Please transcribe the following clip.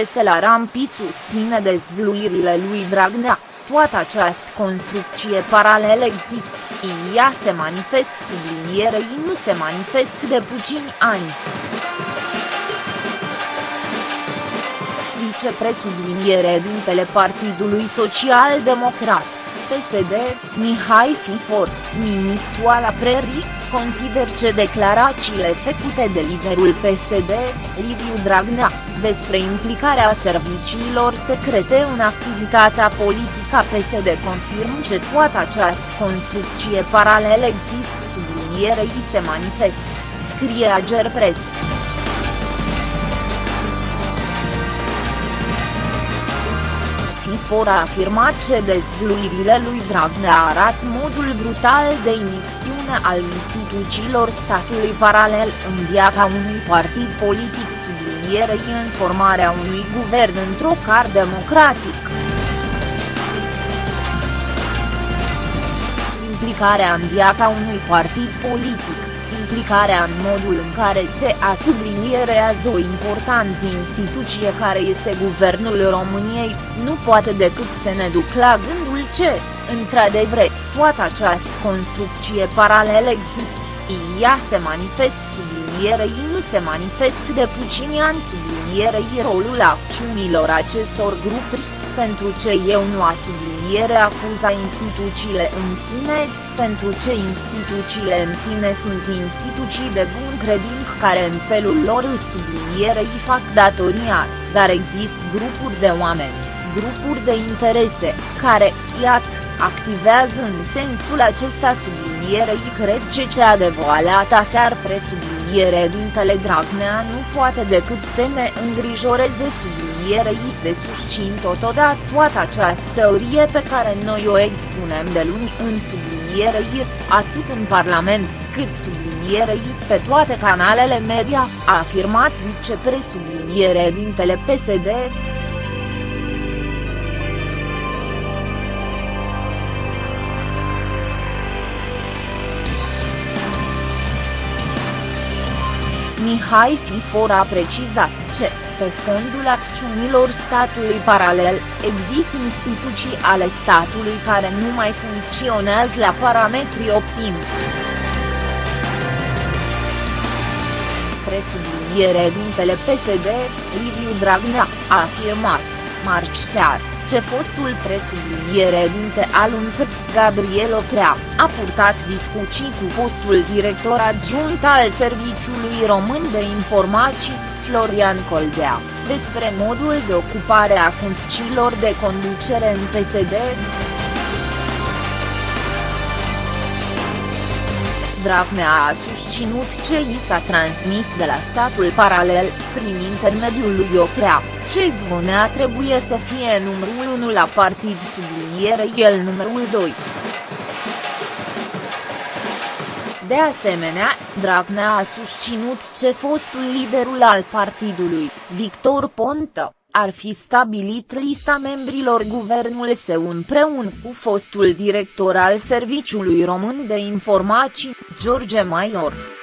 este la Rampi susține dezvluirile lui Dragnea, toată această construcție paralel există, ea se manifest sublinierei nu se manifest de puțini ani. Vicepresubliniere dintele Partidului Social Democrat, PSD, Mihai Fifor, ministru al Aprării, consider că declarațiile făcute de liderul PSD, Liviu Dragnea, despre implicarea serviciilor secrete în activitatea politică a PSD confirm că toată această construcție paralel există sublinierei se manifest, scrie Agerpres. FIFOR a afirmat că dezvluirile lui Dragnea arată modul brutal de imixtiune al instituțiilor statului paralel în viața unui partid politic sublinierei în formarea unui guvern într-o car democratic. Implicarea în viața unui partid politic implicarea în modul în care se a sublinierează o importantă instituție care este Guvernul României, nu poate decât să ne duc la gândul ce, într-adevăr, toată această construcție paralelă există, ea se manifest sublinierei nu se manifest de puțini ani sublinierei rolul acțiunilor acestor grupuri, pentru ce eu nu a subliniere acuza instituțiile în sine, pentru ce instituțiile în sine sunt instituții de bun credință care în felul lor îl sublinierei fac datoria, dar există grupuri de oameni, grupuri de interese, care, iată, activează în sensul acesta sublinierei cred ce cea de voaleata s-ar presubliniere dintele Dragnea nu poate decât să ne îngrijoreze sublinierei se susțin totodată toată această teorie pe care noi o expunem de luni în sublinierei, atât în Parlament, cât sublinierei pe toate canalele media, a afirmat vicepresubliniere dintele PSD. Mihai Fifor a precizat ce, pe fondul acțiunilor statului paralel, există instituții ale statului care nu mai funcționează la parametri optimi. Presubliniere dintele PSD, Liviu Dragnea, a afirmat, marci seară ce fostul presubliniere dinte al UNPR, Gabriel Oprea, a purtat discuții cu fostul director adjunct al Serviciului Român de Informații, Florian Coldea, despre modul de ocupare a funcțiilor de conducere în PSD. Dragnea a susținut ce i s-a transmis de la statul paralel, prin intermediul lui Ocrea, ce zvonea trebuie să fie numărul 1 la partid subliniere el numărul 2. De asemenea, Dragnea a susținut ce fostul liderul al partidului, Victor Ponta, ar fi stabilit lista membrilor guvernului său împreună cu fostul director al Serviciului Român de Informații, George Maior.